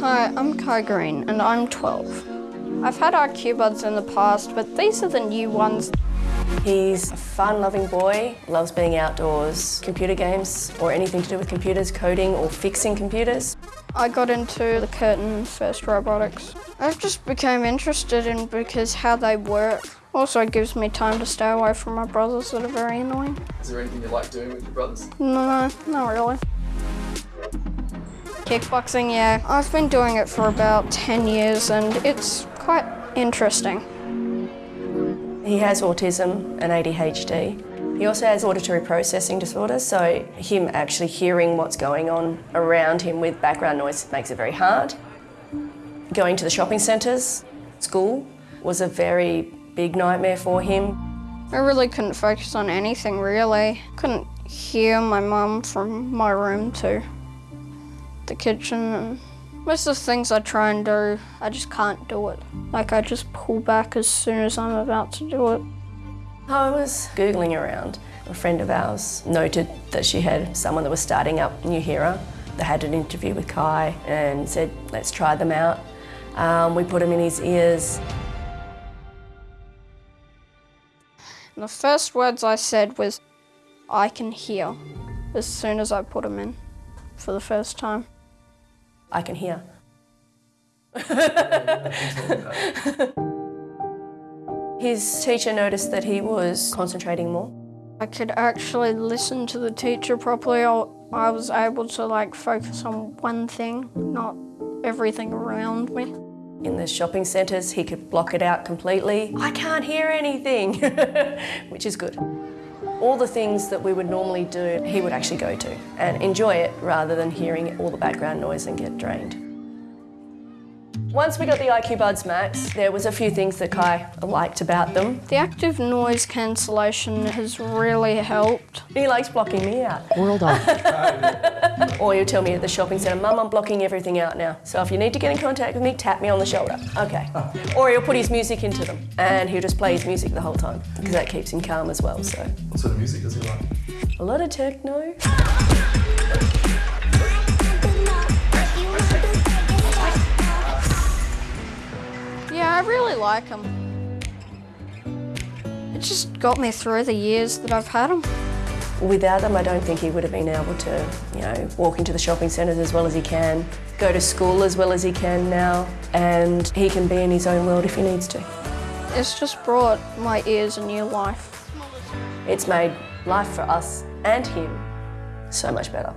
Hi, I'm Kai Green and I'm 12. I've had IQ buds in the past, but these are the new ones. He's a fun-loving boy, loves being outdoors, computer games or anything to do with computers, coding or fixing computers. I got into the curtain first robotics. I've just became interested in because how they work. Also it gives me time to stay away from my brothers that are very annoying. Is there anything you like doing with your brothers? No, not really. Kickboxing, yeah. I've been doing it for about 10 years and it's quite interesting. He has autism and ADHD. He also has auditory processing disorder, so him actually hearing what's going on around him with background noise makes it very hard. Going to the shopping centres, school, was a very big nightmare for him. I really couldn't focus on anything, really. Couldn't hear my mum from my room to the kitchen. And most of the things I try and do, I just can't do it. Like, I just pull back as soon as I'm about to do it. I was Googling around. A friend of ours noted that she had someone that was starting up Nuheara. They had an interview with Kai and said, let's try them out. Um, we put them in his ears. And the first words I said was, I can hear, as soon as I put them in for the first time. I can hear. His teacher noticed that he was concentrating more. I could actually listen to the teacher properly. I was able to like focus on one thing, not everything around me. In the shopping centres, he could block it out completely. I can't hear anything, which is good. All the things that we would normally do, he would actually go to and enjoy it rather than hearing all the background noise and get drained. Once we got the IQ Buds Max, there was a few things that Kai liked about them. The active noise cancellation has really helped. He likes blocking me out. World off. or he'll tell me at the shopping centre, Mum, I'm blocking everything out now. So if you need to get in contact with me, tap me on the shoulder. Okay. Or he'll put his music into them and he'll just play his music the whole time because that keeps him calm as well, so. What sort of music does he like? A lot of techno. like them. It just got me through the years that I've had them. Without them, I don't think he would have been able to, you know, walk into the shopping centres as well as he can, go to school as well as he can now, and he can be in his own world if he needs to. It's just brought my ears a new life. It's made life for us and him so much better.